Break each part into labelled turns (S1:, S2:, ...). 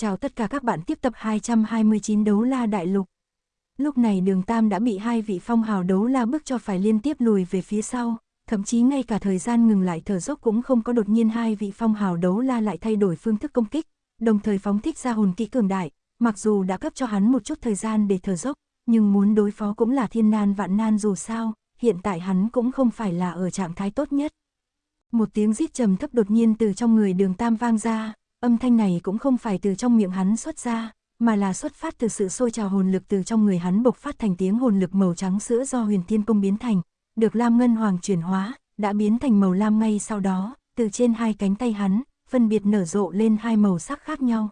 S1: Chào tất cả các bạn tiếp tập 229 đấu la đại lục. Lúc này đường Tam đã bị hai vị phong hào đấu la bức cho phải liên tiếp lùi về phía sau, thậm chí ngay cả thời gian ngừng lại thở dốc cũng không có đột nhiên hai vị phong hào đấu la lại thay đổi phương thức công kích, đồng thời phóng thích ra hồn kỹ cường đại, mặc dù đã cấp cho hắn một chút thời gian để thở dốc, nhưng muốn đối phó cũng là thiên nan vạn nan dù sao, hiện tại hắn cũng không phải là ở trạng thái tốt nhất. Một tiếng rít trầm thấp đột nhiên từ trong người đường Tam vang ra, âm thanh này cũng không phải từ trong miệng hắn xuất ra, mà là xuất phát từ sự sôi trào hồn lực từ trong người hắn bộc phát thành tiếng hồn lực màu trắng sữa do huyền thiên công biến thành, được lam ngân hoàng chuyển hóa, đã biến thành màu lam ngay sau đó, từ trên hai cánh tay hắn, phân biệt nở rộ lên hai màu sắc khác nhau.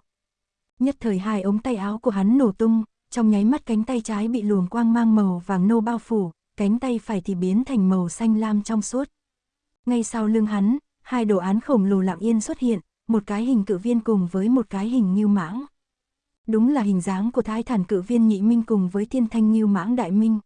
S1: Nhất thời hai ống tay áo của hắn nổ tung, trong nháy mắt cánh tay trái bị luồng quang mang màu vàng nâu bao phủ, cánh tay phải thì biến thành màu xanh lam trong suốt. Ngay sau lưng hắn, hai đồ án khổng lồ lặng yên xuất hiện, một cái hình cự viên cùng với một cái hình như mãng. Đúng là hình dáng của thái thản cự viên nhị minh cùng với thiên thanh như mãng đại minh.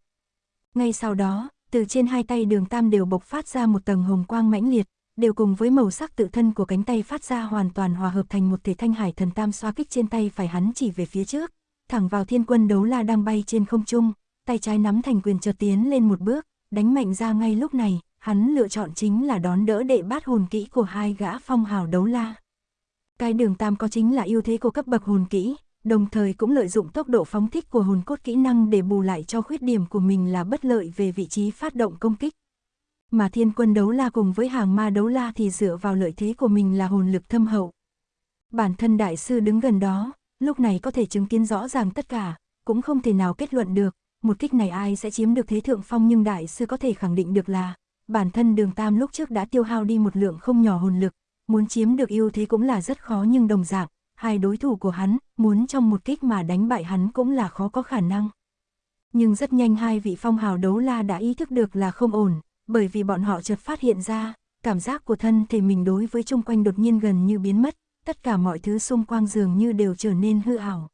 S1: Ngay sau đó, từ trên hai tay đường tam đều bộc phát ra một tầng hồng quang mãnh liệt, đều cùng với màu sắc tự thân của cánh tay phát ra hoàn toàn hòa hợp thành một thể thanh hải thần tam xoa kích trên tay phải hắn chỉ về phía trước, thẳng vào thiên quân đấu la đang bay trên không trung, tay trái nắm thành quyền chợt tiến lên một bước, đánh mạnh ra ngay lúc này, hắn lựa chọn chính là đón đỡ đệ bát hồn kỹ của hai gã phong hào đấu la. Cái đường tam có chính là ưu thế của cấp bậc hồn kỹ, đồng thời cũng lợi dụng tốc độ phóng thích của hồn cốt kỹ năng để bù lại cho khuyết điểm của mình là bất lợi về vị trí phát động công kích. Mà thiên quân đấu la cùng với hàng ma đấu la thì dựa vào lợi thế của mình là hồn lực thâm hậu. Bản thân đại sư đứng gần đó, lúc này có thể chứng kiến rõ ràng tất cả, cũng không thể nào kết luận được, một kích này ai sẽ chiếm được thế thượng phong nhưng đại sư có thể khẳng định được là, bản thân đường tam lúc trước đã tiêu hao đi một lượng không nhỏ hồn lực, muốn chiếm được ưu thế cũng là rất khó nhưng đồng dạng, hai đối thủ của hắn, muốn trong một kích mà đánh bại hắn cũng là khó có khả năng. Nhưng rất nhanh hai vị phong hào đấu la đã ý thức được là không ổn, bởi vì bọn họ chợt phát hiện ra, cảm giác của thân thể mình đối với chung quanh đột nhiên gần như biến mất, tất cả mọi thứ xung quanh dường như đều trở nên hư ảo.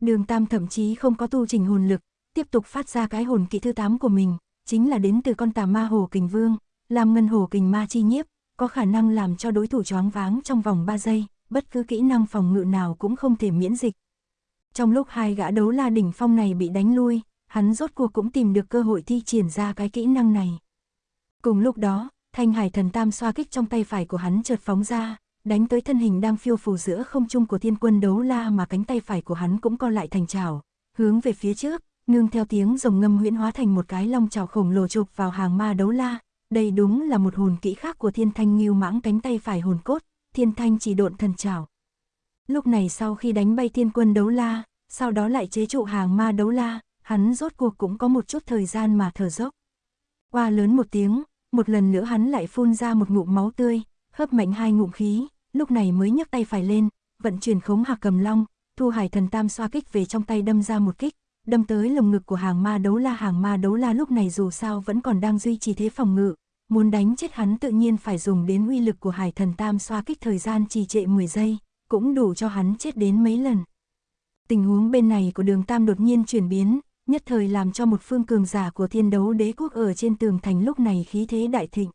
S1: Đường Tam thậm chí không có tu trình hồn lực, tiếp tục phát ra cái hồn kỹ thứ 8 của mình, chính là đến từ con tà ma hồ kình vương, làm ngân hồ kình ma chi nhiếp, có khả năng làm cho đối thủ choáng váng trong vòng 3 giây, bất cứ kỹ năng phòng ngự nào cũng không thể miễn dịch. Trong lúc hai gã đấu la đỉnh phong này bị đánh lui, hắn rốt cuộc cũng tìm được cơ hội thi triển ra cái kỹ năng này. Cùng lúc đó, thanh hải thần tam xoa kích trong tay phải của hắn chợt phóng ra, đánh tới thân hình đang phiêu phù giữa không trung của thiên quân đấu la mà cánh tay phải của hắn cũng co lại thành trào, hướng về phía trước, nương theo tiếng rồng ngâm huyễn hóa thành một cái long trào khổng lồ chụp vào hàng ma đấu la, đây đúng là một hồn kỹ khác của thiên thanh nghiêu mãng cánh tay phải hồn cốt, thiên thanh chỉ độn thần trào. Lúc này sau khi đánh bay thiên quân đấu la, sau đó lại chế trụ hàng ma đấu la, hắn rốt cuộc cũng có một chút thời gian mà thở dốc. Qua lớn một tiếng, một lần nữa hắn lại phun ra một ngụm máu tươi, hấp mạnh hai ngụm khí, lúc này mới nhấc tay phải lên, vận chuyển khống hạc cầm long, thu hải thần tam xoa kích về trong tay đâm ra một kích, đâm tới lồng ngực của hàng ma đấu la hàng ma đấu la lúc này dù sao vẫn còn đang duy trì thế phòng ngự, muốn đánh chết hắn tự nhiên phải dùng đến uy lực của hải thần tam xoa kích thời gian trì trệ 10 giây, cũng đủ cho hắn chết đến mấy lần. Tình huống bên này của đường tam đột nhiên chuyển biến, nhất thời làm cho một phương cường giả của thiên đấu đế quốc ở trên tường thành lúc này khí thế đại thịnh.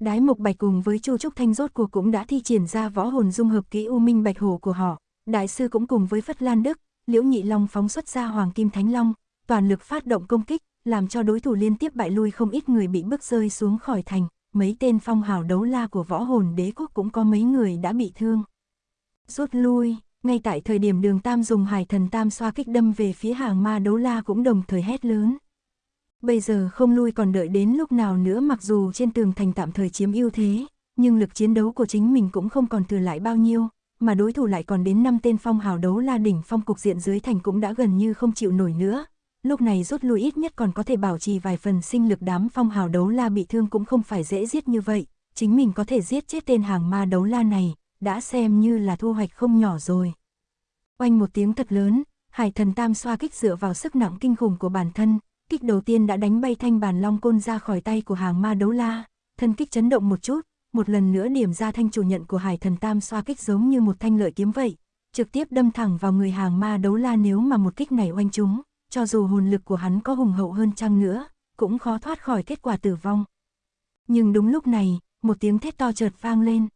S1: Đái Mục Bạch cùng với Chu Trúc Thanh rốt cuộc cũng đã thi triển ra võ hồn dung hợp kỹ U Minh Bạch Hổ của họ, đại sư cũng cùng với Phất Lan Đức, Liễu Nhị Long phóng xuất ra Hoàng Kim Thánh Long, toàn lực phát động công kích, làm cho đối thủ liên tiếp bại lui không ít người bị bước rơi xuống khỏi thành, mấy tên phong hào đấu la của võ hồn đế quốc cũng có mấy người đã bị thương. Rút lui, ngay tại thời điểm đường Tam dùng hải thần Tam xoa kích đâm về phía hàng ma đấu la cũng đồng thời hét lớn. Bây giờ không lui còn đợi đến lúc nào nữa mặc dù trên tường thành tạm thời chiếm ưu thế, nhưng lực chiến đấu của chính mình cũng không còn thừa lại bao nhiêu, mà đối thủ lại còn đến 5 tên phong hào đấu la đỉnh phong cục diện dưới thành cũng đã gần như không chịu nổi nữa. Lúc này rút lui ít nhất còn có thể bảo trì vài phần sinh lực đám phong hào đấu la bị thương cũng không phải dễ giết như vậy, chính mình có thể giết chết tên hàng ma đấu la này, đã xem như là thu hoạch không nhỏ rồi. Oanh một tiếng thật lớn, hải thần tam xoa kích dựa vào sức nặng kinh khủng của bản thân, kích đầu tiên đã đánh bay thanh bàn long côn ra khỏi tay của hàng ma đấu la, thân kích chấn động một chút, một lần nữa điểm ra thanh chủ nhận của hải thần tam xoa kích giống như một thanh lợi kiếm vậy, trực tiếp đâm thẳng vào người hàng ma đấu la nếu mà một kích này oanh chúng, cho dù hồn lực của hắn có hùng hậu hơn chăng nữa, cũng khó thoát khỏi kết quả tử vong. Nhưng đúng lúc này, một tiếng thét to chợt vang lên.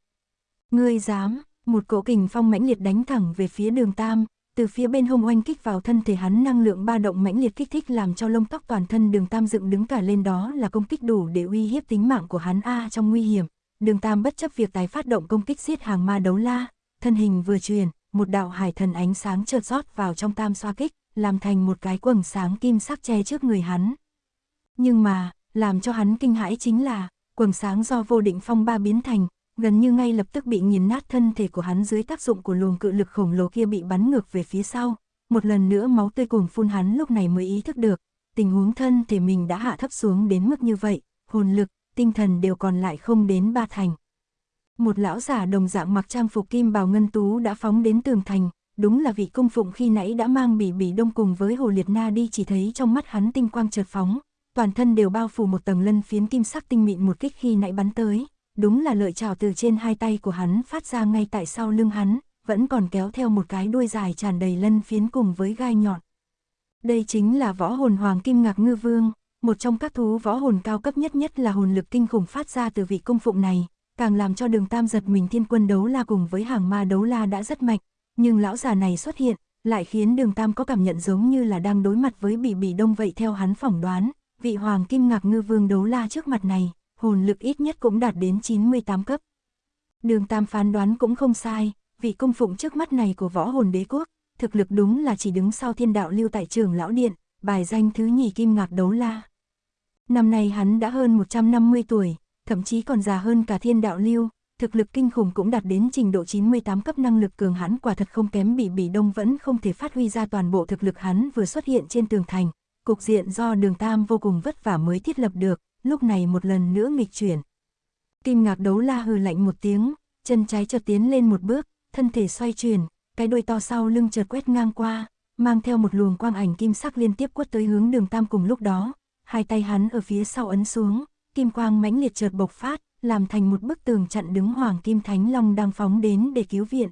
S1: Ngươi dám, Một cỗ kình phong mãnh liệt đánh thẳng về phía đường Tam, từ phía bên hông oanh kích vào thân thể hắn năng lượng ba động mãnh liệt kích thích làm cho lông tóc toàn thân đường Tam dựng đứng cả lên đó là công kích đủ để uy hiếp tính mạng của hắn A trong nguy hiểm. Đường Tam bất chấp việc tái phát động công kích giết hàng ma đấu la, thân hình vừa truyền, một đạo hải thần ánh sáng chợt rót vào trong Tam xoa kích, làm thành một cái quầng sáng kim sắc che trước người hắn. Nhưng mà, làm cho hắn kinh hãi chính là, quầng sáng do vô định phong ba biến thành, gần như ngay lập tức bị nghiền nát thân thể của hắn dưới tác dụng của luồng cự lực khổng lồ kia bị bắn ngược về phía sau. Một lần nữa máu tươi cuồng phun hắn lúc này mới ý thức được, tình huống thân thể mình đã hạ thấp xuống đến mức như vậy, hồn lực, tinh thần đều còn lại không đến ba thành. Một lão giả đồng dạng mặc trang phục kim bào ngân tú đã phóng đến tường thành, đúng là vị cung phụng khi nãy đã mang bỉ bỉ đông cùng với hồ liệt na đi chỉ thấy trong mắt hắn tinh quang chợt phóng, toàn thân đều bao phủ một tầng lân phiến kim sắc tinh mịn một kích khi nãy bắn tới, đúng là lợi trào từ trên hai tay của hắn phát ra ngay tại sau lưng hắn, vẫn còn kéo theo một cái đuôi dài tràn đầy lân phiến cùng với gai nhọn. Đây chính là võ hồn hoàng kim ngạc ngư vương, một trong các thú võ hồn cao cấp nhất nhất là hồn lực kinh khủng phát ra từ vị công phụng này, càng làm cho đường tam giật mình thiên quân đấu la cùng với hàng ma đấu la đã rất mạnh, nhưng lão già này xuất hiện, lại khiến đường tam có cảm nhận giống như là đang đối mặt với bỉ bỉ đông vậy theo hắn phỏng đoán, vị hoàng kim ngạc ngư vương đấu la trước mặt này, hồn lực ít nhất cũng đạt đến 98 cấp. Đường tam phán đoán cũng không sai, vị công phụng trước mắt này của võ hồn đế quốc, thực lực đúng là chỉ đứng sau thiên đạo lưu tại trường lão điện, bài danh thứ nhì kim ngạc đấu la. Năm nay hắn đã hơn 150 tuổi, thậm chí còn già hơn cả thiên đạo lưu, thực lực kinh khủng cũng đạt đến trình độ 98 cấp năng lực cường hắn quả thật không kém bị bị đông vẫn không thể phát huy ra toàn bộ thực lực hắn vừa xuất hiện trên tường thành. Cục diện do đường tam vô cùng vất vả mới thiết lập được, lúc này một lần nữa nghịch chuyển. Kim ngạc đấu la hừ lạnh một tiếng, chân trái chợt tiến lên một bước, thân thể xoay chuyển, cái đuôi to sau lưng chợt quét ngang qua, mang theo một luồng quang ảnh kim sắc liên tiếp quất tới hướng đường tam cùng lúc đó, hai tay hắn ở phía sau ấn xuống, kim quang mãnh liệt chợt bộc phát, làm thành một bức tường chặn đứng Hoàng Kim Thánh Long đang phóng đến để cứu viện.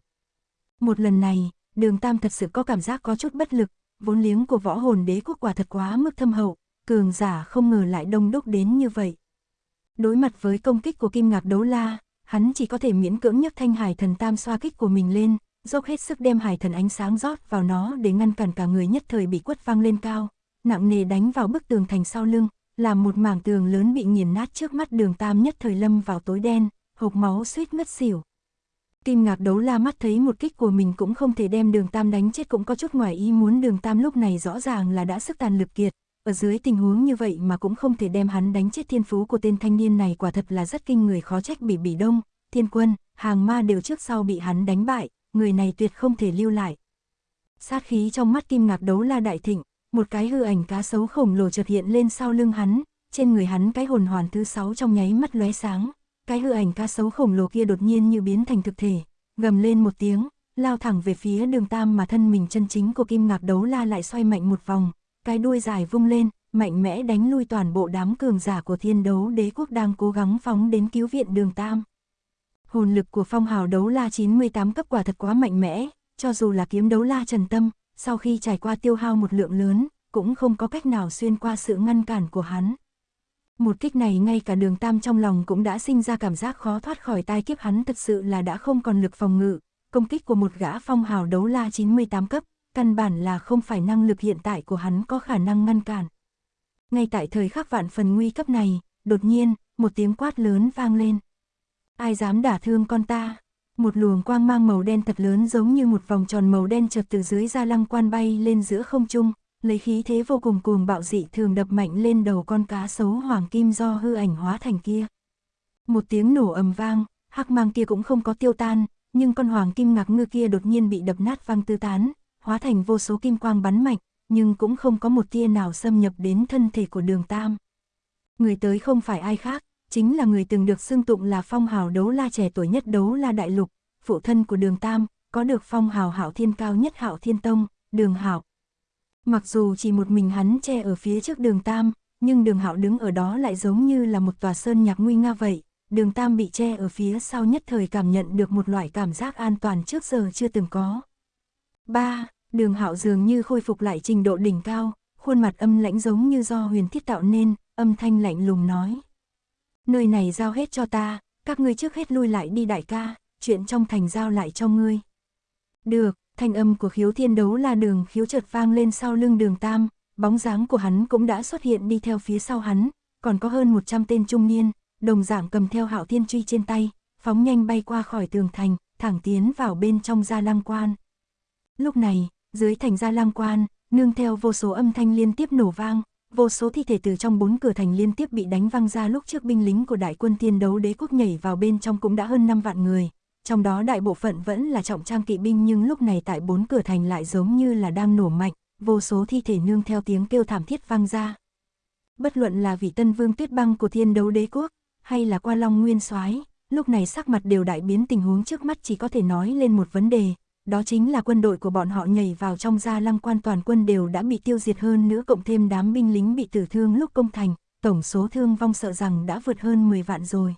S1: Một lần này, đường Tam thật sự có cảm giác có chút bất lực, vốn liếng của võ hồn đế quốc quả thật quá mức thâm hậu, cường giả không ngờ lại đông đúc đến như vậy. Đối mặt với công kích của Kim Ngạc Đấu La, hắn chỉ có thể miễn cưỡng nhấc thanh hải thần tam xoa kích của mình lên, dốc hết sức đem hải thần ánh sáng rót vào nó để ngăn cản cả người nhất thời bị quất văng lên cao, nặng nề đánh vào bức tường thành sau lưng, làm một mảng tường lớn bị nghiền nát trước mắt đường tam nhất thời lâm vào tối đen, hộp máu suýt ngất xỉu. Kim ngạc đấu la mắt thấy một kích của mình cũng không thể đem đường tam đánh chết cũng có chút ngoài ý muốn đường tam lúc này rõ ràng là đã sức tàn lực kiệt, ở dưới tình huống như vậy mà cũng không thể đem hắn đánh chết thiên phú của tên thanh niên này quả thật là rất kinh người khó trách bị bỉ đông, thiên quân, hàng ma đều trước sau bị hắn đánh bại, người này tuyệt không thể lưu lại. Sát khí trong mắt kim ngạc đấu la đại thịnh, một cái hư ảnh cá sấu khổng lồ chợt hiện lên sau lưng hắn, trên người hắn cái hồn hoàn thứ sáu trong nháy mắt lóe sáng, cái hư ảnh cá sấu khổng lồ kia đột nhiên như biến thành thực thể, gầm lên một tiếng, lao thẳng về phía đường tam mà thân mình chân chính của kim ngạc đấu la lại xoay mạnh một vòng, cái đuôi dài vung lên, mạnh mẽ đánh lui toàn bộ đám cường giả của thiên đấu đế quốc đang cố gắng phóng đến cứu viện đường tam. Hồn lực của phong hào đấu la 98 cấp quả thật quá mạnh mẽ, cho dù là kiếm đấu la trần tâm, sau khi trải qua tiêu hao một lượng lớn, cũng không có cách nào xuyên qua sự ngăn cản của hắn. Một kích này ngay cả đường tam trong lòng cũng đã sinh ra cảm giác khó thoát khỏi tai kiếp hắn thật sự là đã không còn lực phòng ngự, công kích của một gã phong hào đấu la 98 cấp, căn bản là không phải năng lực hiện tại của hắn có khả năng ngăn cản. Ngay tại thời khắc vạn phần nguy cấp này, đột nhiên, một tiếng quát lớn vang lên. Ai dám đả thương con ta? Một luồng quang mang màu đen thật lớn giống như một vòng tròn màu đen chợt từ dưới ra lăng quan bay lên giữa không trung, lấy khí thế vô cùng cuồng bạo dị thường đập mạnh lên đầu con cá sấu hoàng kim do hư ảnh hóa thành kia. Một tiếng nổ ầm vang, hắc mang kia cũng không có tiêu tan, nhưng con hoàng kim ngạc ngư kia đột nhiên bị đập nát văng tư tán, hóa thành vô số kim quang bắn mạnh, nhưng cũng không có một tia nào xâm nhập đến thân thể của đường tam. Người tới không phải ai khác, chính là người từng được xưng tụng là phong hào đấu la trẻ tuổi nhất đấu la đại lục, phụ thân của đường Tam, có được phong hào hảo thiên cao nhất hảo thiên tông, đường hảo. Mặc dù chỉ một mình hắn che ở phía trước đường Tam, nhưng đường hạo đứng ở đó lại giống như là một tòa sơn nhạc nguy nga vậy. Đường Tam bị che ở phía sau nhất thời cảm nhận được một loại cảm giác an toàn trước giờ chưa từng có. 3. Đường hạo dường như khôi phục lại trình độ đỉnh cao, khuôn mặt âm lãnh giống như do huyền thiết tạo nên, âm thanh lạnh lùng nói nơi này giao hết cho ta, các ngươi trước hết lui lại đi đại ca, chuyện trong thành giao lại cho ngươi. Được, thanh âm của khiếu thiên đấu là đường khiếu chợt vang lên sau lưng đường tam, bóng dáng của hắn cũng đã xuất hiện đi theo phía sau hắn, còn có hơn 100 tên trung niên, đồng dạng cầm theo hạo thiên truy trên tay, phóng nhanh bay qua khỏi tường thành, thẳng tiến vào bên trong gia lang quan. Lúc này, dưới thành gia lang quan, nương theo vô số âm thanh liên tiếp nổ vang, vô số thi thể từ trong bốn cửa thành liên tiếp bị đánh văng ra lúc trước binh lính của đại quân tiên đấu đế quốc nhảy vào bên trong cũng đã hơn 5 vạn người, trong đó đại bộ phận vẫn là trọng trang kỵ binh nhưng lúc này tại bốn cửa thành lại giống như là đang nổ mạnh, vô số thi thể nương theo tiếng kêu thảm thiết vang ra. Bất luận là vị tân vương tuyết băng của thiên đấu đế quốc, hay là qua long nguyên soái lúc này sắc mặt đều đại biến tình huống trước mắt chỉ có thể nói lên một vấn đề, đó chính là quân đội của bọn họ nhảy vào trong gia lăng quan toàn quân đều đã bị tiêu diệt hơn nữa cộng thêm đám binh lính bị tử thương lúc công thành, tổng số thương vong sợ rằng đã vượt hơn 10 vạn rồi.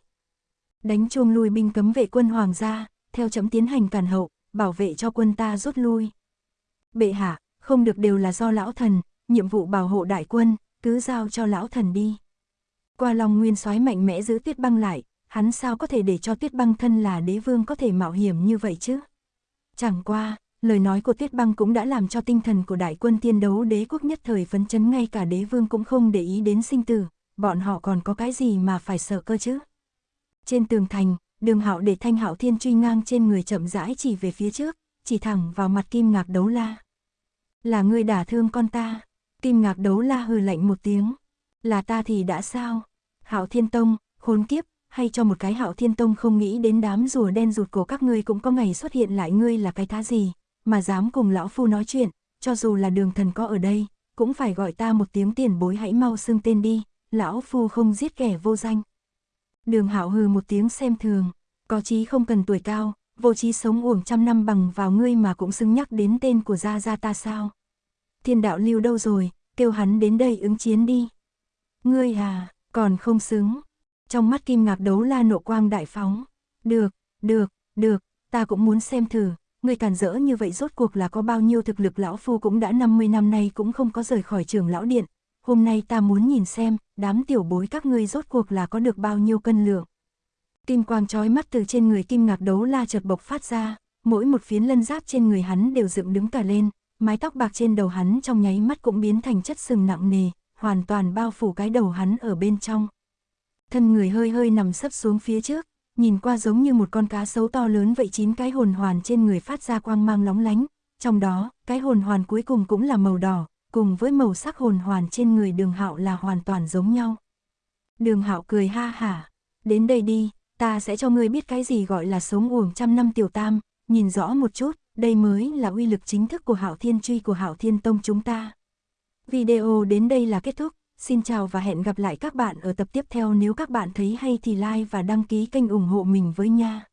S1: Đánh chuông lui binh cấm vệ quân hoàng gia, theo chấm tiến hành cản hậu, bảo vệ cho quân ta rút lui. Bệ hạ, không được đều là do lão thần, nhiệm vụ bảo hộ đại quân, cứ giao cho lão thần đi. Qua lòng nguyên soái mạnh mẽ giữ tuyết băng lại, hắn sao có thể để cho tuyết băng thân là đế vương có thể mạo hiểm như vậy chứ? Chẳng qua, lời nói của Tiết băng cũng đã làm cho tinh thần của đại quân tiên đấu đế quốc nhất thời phấn chấn ngay cả đế vương cũng không để ý đến sinh tử, bọn họ còn có cái gì mà phải sợ cơ chứ? Trên tường thành, đường hạo để thanh hạo thiên truy ngang trên người chậm rãi chỉ về phía trước, chỉ thẳng vào mặt kim ngạc đấu la. Là người đả thương con ta, kim ngạc đấu la hừ lạnh một tiếng. Là ta thì đã sao? Hạo thiên tông, khốn kiếp, hay cho một cái hạo thiên tông không nghĩ đến đám rùa đen rụt cổ các ngươi cũng có ngày xuất hiện lại ngươi là cái thá gì, mà dám cùng lão phu nói chuyện, cho dù là đường thần có ở đây, cũng phải gọi ta một tiếng tiền bối hãy mau xưng tên đi, lão phu không giết kẻ vô danh. Đường hạo hừ một tiếng xem thường, có chí không cần tuổi cao, vô chí sống uổng trăm năm bằng vào ngươi mà cũng xứng nhắc đến tên của gia gia ta sao. Thiên đạo lưu đâu rồi, kêu hắn đến đây ứng chiến đi. Ngươi à, còn không xứng. Trong mắt kim ngạc đấu la nộ quang đại phóng. Được, được, được, ta cũng muốn xem thử, người càn rỡ như vậy rốt cuộc là có bao nhiêu thực lực lão phu cũng đã 50 năm nay cũng không có rời khỏi trường lão điện. Hôm nay ta muốn nhìn xem, đám tiểu bối các ngươi rốt cuộc là có được bao nhiêu cân lượng. Kim quang trói mắt từ trên người kim ngạc đấu la chợt bộc phát ra, mỗi một phiến lân giáp trên người hắn đều dựng đứng cả lên, mái tóc bạc trên đầu hắn trong nháy mắt cũng biến thành chất sừng nặng nề, hoàn toàn bao phủ cái đầu hắn ở bên trong. Thân người hơi hơi nằm sấp xuống phía trước, nhìn qua giống như một con cá sấu to lớn vậy chín cái hồn hoàn trên người phát ra quang mang lóng lánh, trong đó, cái hồn hoàn cuối cùng cũng là màu đỏ, cùng với màu sắc hồn hoàn trên người đường hạo là hoàn toàn giống nhau. Đường hạo cười ha hả, đến đây đi, ta sẽ cho ngươi biết cái gì gọi là sống uổng trăm năm tiểu tam, nhìn rõ một chút, đây mới là uy lực chính thức của hạo thiên truy của hạo thiên tông chúng ta. Video đến đây là kết thúc, xin chào và hẹn gặp lại các bạn ở tập tiếp theo nếu các bạn thấy hay thì like và đăng ký kênh ủng hộ mình với nha.